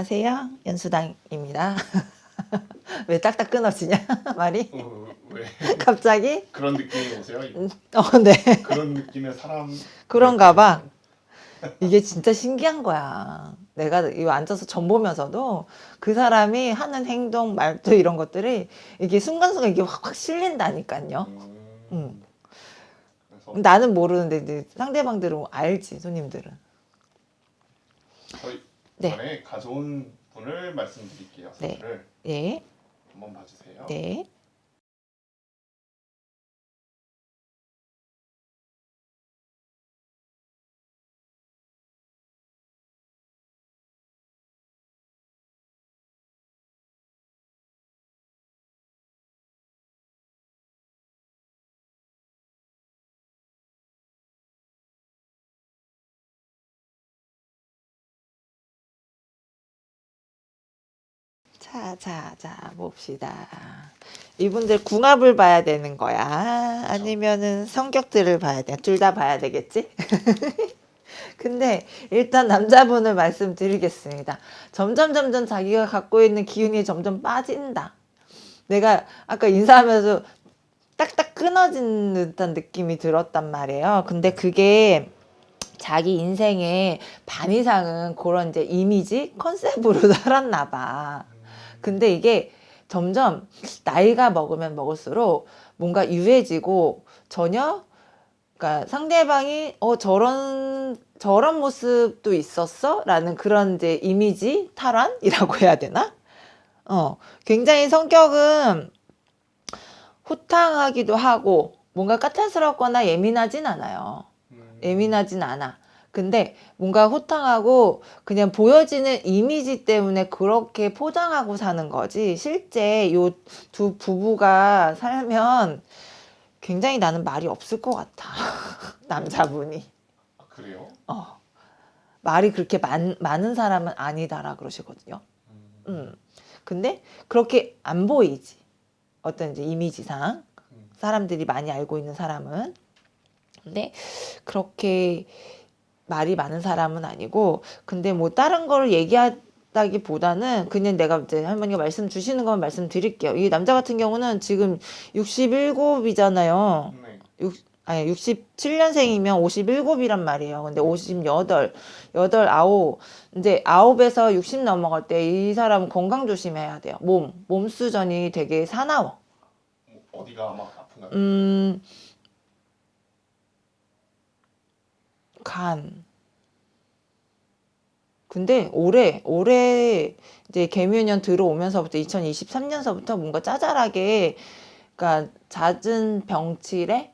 안녕하세요. 연수당입니다. 왜 딱딱 끊어지냐 말이? 어, 왜 갑자기? 그런 느낌이 오세요? 어, 네. 그런 느낌의 사람 그런가 봐. 이게 진짜 신기한 거야. 내가 이 앉아서 전 보면서도 그 사람이 하는 행동, 말투 이런 것들이 이게 순간순간 이게 확, 확 실린다니까요. 음, 음. 그래서 나는 모르는데 상대방들은 알지, 손님들은. 저희 네. 전에 가져온 분을 말씀드릴게요. 네. 예, 한번 봐주세요. 네. 자, 자, 자, 봅시다. 이분들 궁합을 봐야 되는 거야? 아니면은 성격들을 봐야 돼? 둘 다 봐야 되겠지? 근데 일단 남자분을 말씀드리겠습니다. 점점 점점 자기가 갖고 있는 기운이 점점 빠진다. 내가 아까 인사하면서 딱딱 끊어진 듯한 느낌이 들었단 말이에요. 근데 그게 자기 인생의 반 이상은 그런 이제 이미지 컨셉으로 살았나 봐. 근데 이게 점점 나이가 먹으면 먹을수록 뭔가 유해지고 전혀 그러니까 상대방이 어 저런 저런 모습도 있었어? 라는 그런 이제 이미지 탈환이라고 해야 되나? 어, 굉장히 성격은 호탕하기도 하고 뭔가 까탈스럽거나 예민하진 않아요. 음, 예민하진 않아. 근데 뭔가 호탕하고 그냥 보여지는 이미지 때문에 그렇게 포장하고 사는 거지. 실제 요 두 부부가 살면 굉장히 나는 말이 없을 것 같아. 남자분이. 아, 그래요? 어. 말이 그렇게 많, 많은 사람은 아니다라 그러시거든요. 음, 음. 근데 그렇게 안 보이지. 어떤 이제 이미지상. 음, 사람들이 많이 알고 있는 사람은. 근데 그렇게 말이 많은 사람은 아니고, 근데 뭐 다른 걸 얘기하다기보다는 그냥 내가 이제 할머니가 말씀 주시는 것만 말씀드릴게요. 이 남자 같은 경우는 지금 67이잖아요. 네. 육, 아니 67년생이면 57이란 말이에요. 근데 58, 8, 9 이제 9에서 60 넘어갈 때 이 사람은 건강 조심해야 돼요. 몸, 몸 수전이 되게 사나워. 뭐 어디가 막 아픈가요? 음, 간. 근데 올해 올해 이제 개묘년 들어오면서부터 2023년서부터 뭔가 짜잘하게 그러니까 잦은 병치레가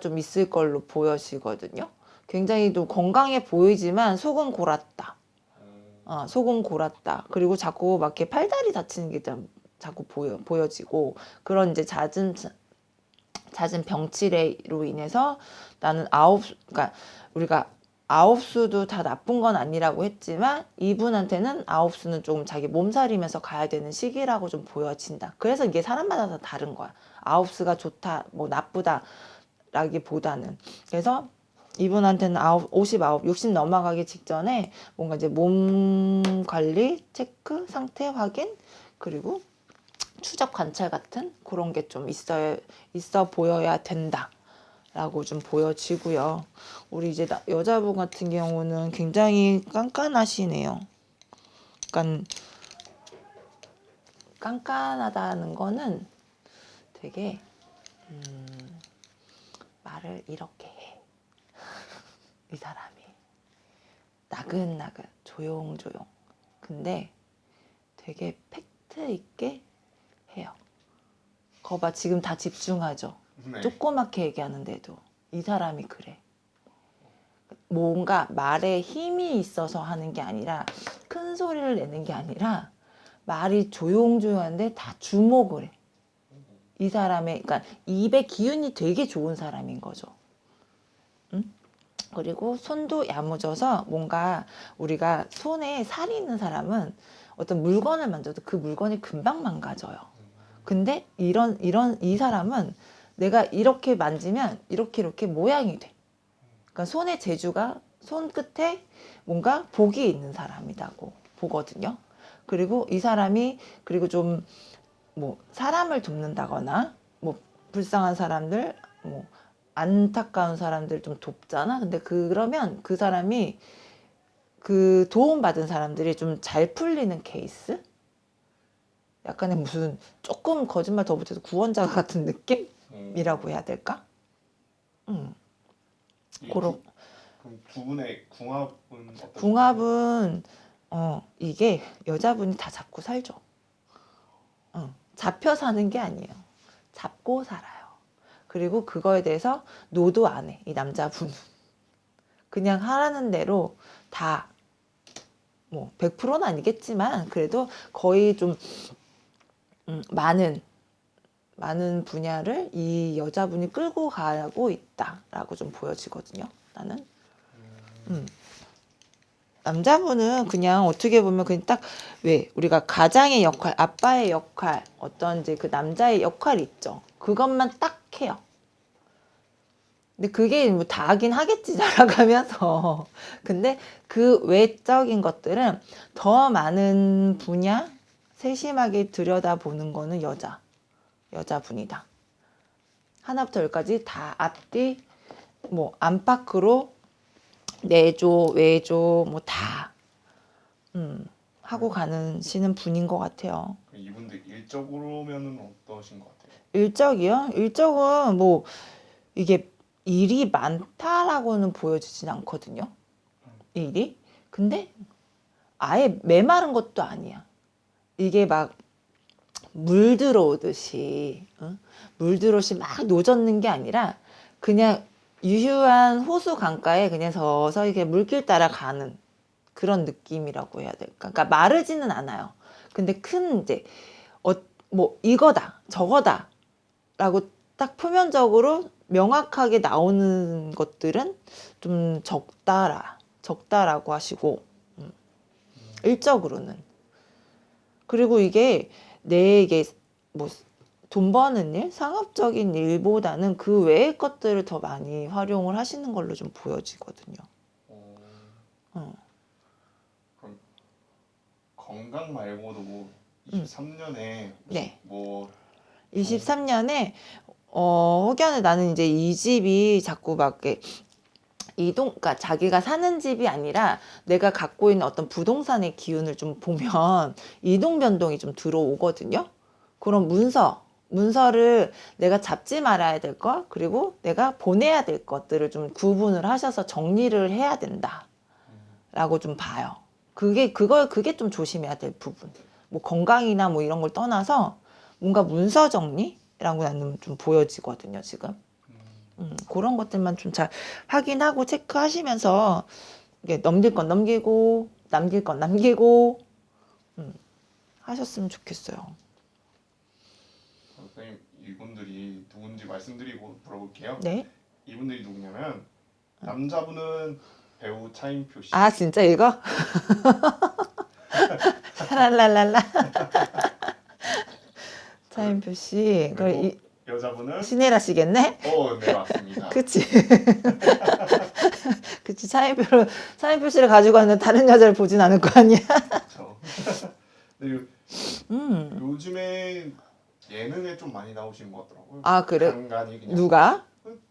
좀 있을 걸로 보여지거든요. 굉장히 또 건강해 보이지만 속은 골았다. 음, 어, 속은 골았다. 그리고 자꾸 막 이렇게 팔다리 다치는 게 좀 자꾸 보여, 보여지고 그런 이제 잦은 잦은 병치레로 인해서 나는 아홉 그러니까 우리가 아홉 수도 다 나쁜 건 아니라고 했지만 이분한테는 아홉 수는 좀 자기 몸살이면서 가야 되는 시기라고 좀 보여진다. 그래서 이게 사람마다 다 다른 거야. 아홉 수가 좋다, 뭐 나쁘다 라기보다는 그래서 이분한테는 아홉, 59, 60 넘어가기 직전에 뭔가 이제 몸 관리, 체크, 상태 확인, 그리고 추적 관찰 같은 그런 게 좀 있어, 있어 보여야 된다. 라고 좀 보여지고요. 우리 이제 나- 여자분 같은 경우는 굉장히 깐깐하시네요. 약간 깐깐하다는 거는 되게 음, 말을 이렇게 해. 이 사람이 나긋나긋 조용조용. 근데 되게 팩트 있게 해요. 거봐 지금 다 집중하죠. 네. 조그맣게 얘기하는데도 이 사람이 그래. 뭔가 말에 힘이 있어서 하는 게 아니라 큰 소리를 내는 게 아니라 말이 조용조용한데 다 주목을 해. 이 사람의 그러니까 입의 기운이 되게 좋은 사람인 거죠. 응? 그리고 손도 야무져서 뭔가 우리가 손에 살이 있는 사람은 어떤 물건을 만져도 그 물건이 금방 망가져요. 근데 이런 이런 이 사람은 내가 이렇게 만지면 이렇게 이렇게 모양이 돼. 그러니까 손의 재주가 손 끝에 뭔가 복이 있는 사람이라고 보거든요. 그리고 이 사람이 그리고 좀 뭐 사람을 돕는다거나 뭐 불쌍한 사람들 뭐 안타까운 사람들 좀 돕잖아. 근데 그러면 그 사람이 그 도움받은 사람들이 좀 잘 풀리는 케이스? 약간의 무슨 조금 거짓말 더 못해서 구원자 같은 느낌이라고 음, 해야 될까? 음, 이 그런 두- 분의 궁합은 어떤? 궁합은 어 이게 여자분이 다 잡고 살죠. 어, 잡혀 사는 게 아니에요. 잡고 살아요. 그리고 그거에 대해서 노도 안 해. 이 남자분은 그냥 하라는 대로 다 뭐 100%는 아니겠지만 그래도 거의 좀 음, 많은 많은 분야를 이 여자분이 끌고 가고 있다라고 좀 보여지거든요. 나는. 음. 남자분은 그냥 어떻게 보면 그냥 딱 왜 우리가 가장의 역할, 아빠의 역할, 어떤 이제 그 남자의 역할이 있죠. 그것만 딱 해요. 근데 그게 뭐다 하긴 하겠지 자라가면서. 근데 그 외적인 것들은 더 많은 분야 세심하게 들여다보는 거는 여자, 여자분이다. 하나부터 열까지 다 앞뒤 뭐 안팎으로 내조, 외조 뭐 다 음, 하고 가는 시는 분인 것 같아요. 이분들 일적으로면은 어떠신 것 같아요? 일적이요? 일적은 뭐 이게 일이 많다라고는 보여지진 않거든요. 일이. 근데 아예 메마른 것도 아니야. 이게 막 물 들어오듯이 응? 물 들어오듯이 막 노젓는 게 아니라 그냥 유휴한 호수 강가에 그냥 서서 이렇게 물길 따라 가는 그런 느낌이라고 해야 될까? 그러니까 마르지는 않아요. 근데 큰 이제 어, 뭐 이거다 저거다 라고 딱 표면적으로 명확하게 나오는 것들은 좀 적다라 적다라고 하시고 음. 일적으로는 그리고 이게 내게 뭐 돈 버는 일, 상업적인 일보다는 그 외의 것들을 더 많이 활용을 하시는 걸로 좀 보여지거든요. 어, 어. 그럼 건강 말고도 뭐 음. 23년에 네. 뭐 23년에 어 혹여나 나는 이제 이 집이 자꾸 막 이동 그러니까 자기가 사는 집이 아니라 내가 갖고 있는 어떤 부동산의 기운을 좀 보면 이동 변동이 좀 들어오거든요. 그런 문서 문서를 내가 잡지 말아야 될 것 그리고 내가 보내야 될 것들을 좀 구분을 하셔서 정리를 해야 된다 라고 좀 봐요. 그게 그걸 그게 좀 조심해야 될 부분. 뭐 건강이나 뭐 이런 걸 떠나서 뭔가 문서 정리라고 나는 좀 보여지거든요, 지금. 음, 음, 그런 것들만 좀 잘 확인하고 체크하시면서 이게 넘길 건 넘기고 남길 건 남기고 음, 하셨으면 좋겠어요. 선생님 이분들이 누군지 말씀드리고 물어볼게요. 네. 이분들이 누구냐면 남자분은 배우 차인표 씨. 아 진짜 이거? 랄랄랄라. 차인표 씨, 그리고 이, 여자분은 신혜라 씨겠네? 어, 네 맞습니다. 그치. 그치. 차인표를, 차인표 씨를 가지고 왔는데 다른 여자를 보진 않을 거 아니야? 그렇죠. 음. 요즘에 예능에 좀 많이 나오시는 것 같더라고요. 아, 그래? 누가?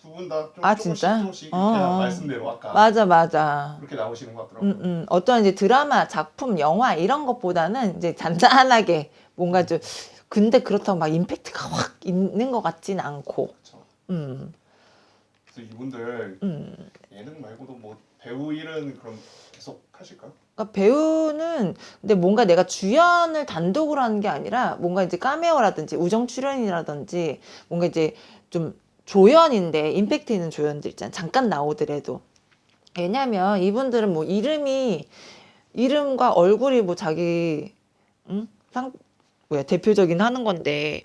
두 분 다 좀 아, 조금씩 진짜? 조금씩 어, 어. 말씀대로 아까 맞아, 맞아. 그렇게 나오시는 것 같더라고요. 음, 음. 어떤 이제 드라마, 작품, 영화 이런 것보다는 이제 잔잔하게 뭔가 좀, 근데 그렇다고 막 임팩트가 확 있는 것 같진 않고, 그렇죠. 음, 그래서 이분들 음. 예능 말고도 뭐 배우 일은 그럼 계속 하실까요? 그러니까 배우는 근데 뭔가 내가 주연을 단독으로 하는 게 아니라 뭔가 이제 카메오라든지 우정 출연이라든지 뭔가 이제 좀 조연인데 임팩트 있는 조연들 있잖아 잠깐 나오더라도 왜냐면 이분들은 뭐 이름이 이름과 얼굴이 뭐 자기 응 상 뭐야 대표적인 하는 건데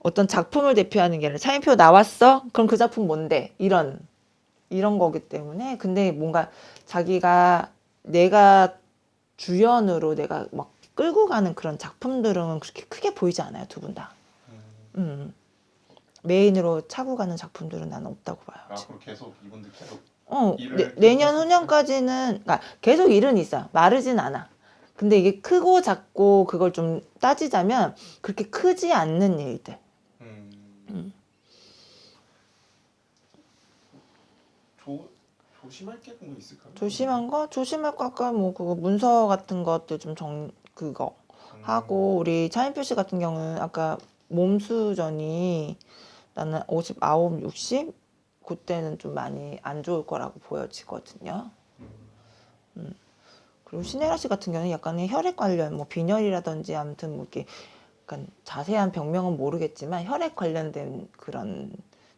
어떤 작품을 대표하는 게 아니라 차인표 나왔어 그럼 그 작품 뭔데 이런 이런 거기 때문에 근데 뭔가 자기가 내가 주연으로 내가 막 끌고 가는 그런 작품들은 그렇게 크게 보이지 않아요 두 분 다. 음, 음. 메인으로 차고 가는 작품들은 나는 없다고 봐요. 지금. 앞으로 계속 이분들 계속 어, 내, 내년 후년까지는 그러니까 계속 일은 있어. 마르진 않아. 근데 이게 크고 작고 그걸 좀 따지자면 그렇게 크지 않는 일들. 음. 음. 조 조심할 게거 있을까요? 조심한 거? 조심할 거 아까 뭐 그거 문서 같은 것들 좀정 그거 음. 하고 우리 차인표 씨 같은 경우는 아까 몸수전이 나는 59, 60 그때는 좀 많이 안 좋을 거라고 보여지거든요. 음. 그리고 신혜라 씨 같은 경우는 약간의 혈액 관련 뭐 빈혈이라든지 아무튼 뭐 이렇게 약간 자세한 병명은 모르겠지만 혈액 관련된 그런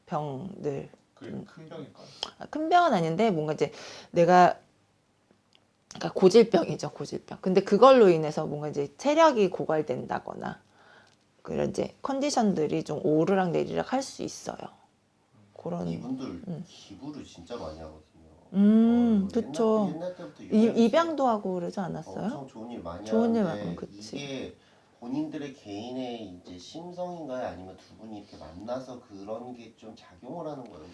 병들 그게 큰 병일까요? 아, 큰 병은 아닌데 뭔가 이제 내가 그러니까 고질병이죠 고질병 근데 그걸로 인해서 뭔가 이제 체력이 고갈된다거나 그런 이제 컨디션들이 좀 오르락 내리락 할 수 있어요 그런 이분들 음. 기부를 진짜 많이 하거든요. 음, 어, 그쵸. 옛날, 옛날 이. 입양도 하고 그러지 않았어요? 엄청 좋은 일 많이 좋은 일 많고, 그치. 이게 본인들의 개인의 이제 심성인가요? 아니면 두 분이 이렇게 만나서 그런 게 좀 작용을 하는 거예요?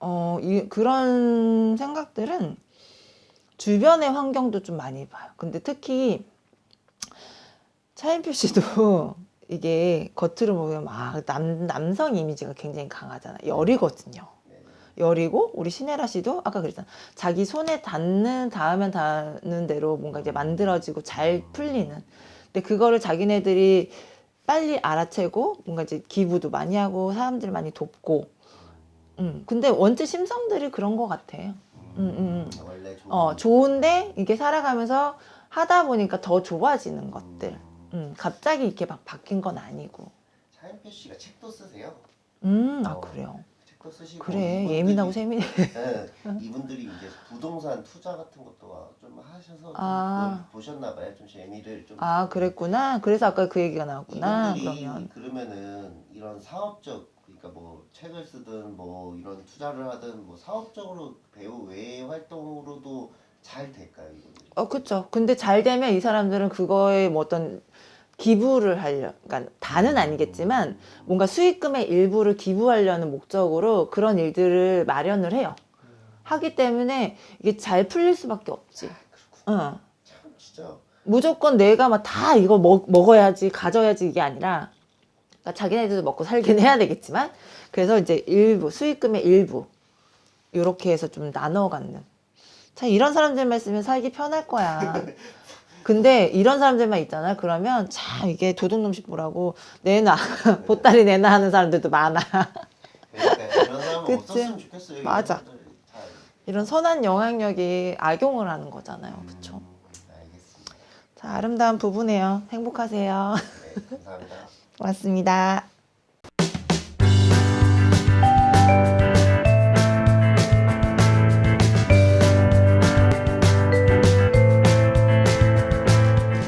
어, 이, 그런 생각들은 주변의 환경도 좀 많이 봐요. 근데 특히 차인표 씨도 이게 겉으로 보면 막 남, 남성 이미지가 굉장히 강하잖아요. 열이거든요. 네. 열이고 우리 신혜라 씨도 아까 그랬잖아. 자기 손에 닿는 닿으면 닿는 대로 뭔가 이제 만들어지고 잘 풀리는. 근데 그거를 자기네들이 빨리 알아채고 뭔가 이제 기부도 많이 하고 사람들 많이 돕고. 음. 근데 원체 심성들이 그런 것 같아요. 음, 음, 원래 좋은 어 좋은데 이게 살아가면서 하다 보니까 더 좋아지는 것들. 음, 갑자기 이렇게 막 바뀐 건 아니고. 차인표 씨가 책도 쓰세요. 음, 아 어. 그래요. 책도 쓰시고 그래 이분들이- 예민하고 세민해. 네, 이분들이 이제 부동산 투자 같은 것도 좀 하셔서 아. 좀 보셨나 봐요. 좀 재미를 좀 아 그랬구나. 그래서 아까 그 얘기가 나왔구나. 그러면 그러면은 이런 사업적 그러니까 뭐 책을 쓰든 뭐 이런 투자를 하든 뭐 사업적으로 배우 외의 활동으로도 잘 될까요 이분들이? 어 그쵸. 근데 잘 되면 이 사람들은 그거에 뭐 어떤 기부를 하려, 그러니까 다는 아니겠지만 뭔가 수익금의 일부를 기부하려는 목적으로 그런 일들을 마련을 해요. 하기 때문에 이게 잘 풀릴 수밖에 없지. 응. 참 진짜 무조건 내가 막 다 이거 먹, 먹어야지 가져야지 이게 아니라 그러니까 자기네들도 먹고 살긴 해야 되겠지만 그래서 이제 일부 수익금의 일부 이렇게 해서 좀 나눠 갖는 참 이런 사람들만 있으면 살기 편할 거야 근데 이런 사람들만 있잖아 그러면 참 이게 도둑놈식 뭐라고 내놔 보따리 내놔 하는 사람들도 많아 그러니까 그치? 맞아. 사람들. 이런 선한 영향력이 악용을 하는 거잖아요 그쵸 음, 알겠습니다. 자 아름다운 부부네요 행복하세요 네, 감사합니다. 고맙습니다